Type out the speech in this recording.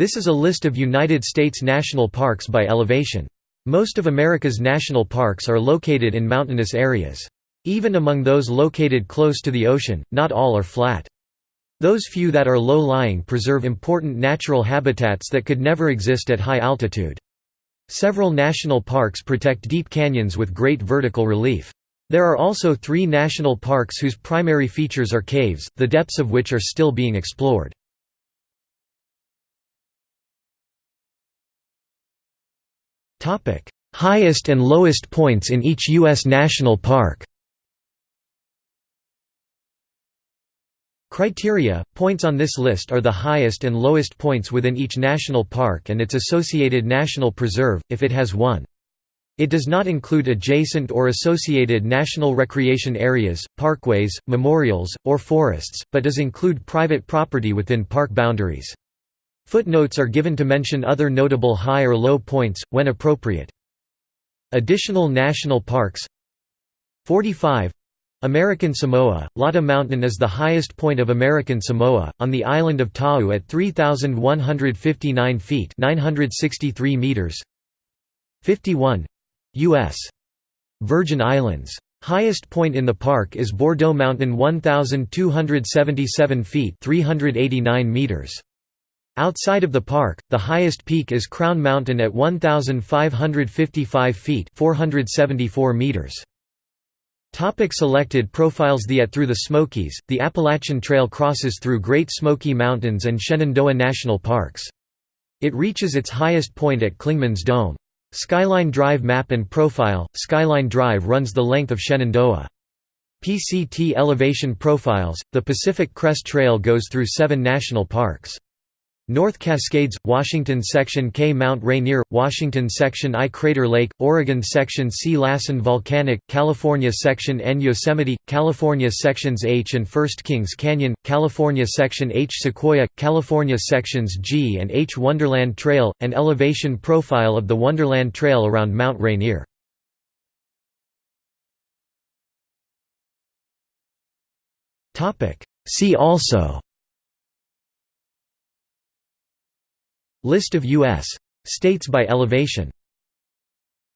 This is a list of United States national parks by elevation. Most of America's national parks are located in mountainous areas. Even among those located close to the ocean, not all are flat. Those few that are low-lying preserve important natural habitats that could never exist at high altitude. Several national parks protect deep canyons with great vertical relief. There are also three national parks whose primary features are caves, the depths of which are still being explored. Highest and lowest points in each U.S. national park Criteria – Points on this list are the highest and lowest points within each national park and its associated national preserve, if it has one. It does not include adjacent or associated national recreation areas, parkways, memorials, or forests, but does include private property within park boundaries. Footnotes are given to mention other notable high or low points, when appropriate. Additional national parks 45 American Samoa – Lata Mountain is the highest point of American Samoa, on the island of Ta'u at 3,159 feet 963 meters. 51 U.S. Virgin Islands. Highest point in the park is Bordeaux Mountain 1,277 feet 389 meters. Outside of the park, the highest peak is Crown Mountain at 1,555 feet 474 meters. Topic selected profiles The at Through the Smokies, the Appalachian Trail crosses through Great Smoky Mountains and Shenandoah National Parks. It reaches its highest point at Clingmans Dome. Skyline Drive map and profile, Skyline Drive runs the length of Shenandoah. PCT elevation profiles, the Pacific Crest Trail goes through seven national parks. North Cascades, Washington Section K Mount Rainier, Washington Section I Crater Lake, Oregon Section C Lassen Volcanic, California Section N Yosemite, California Sections H and First Kings Canyon, California Section H Sequoia, California Sections G and H Wonderland Trail, an elevation profile of the Wonderland Trail around Mount Rainier. See also List of U.S. states by elevation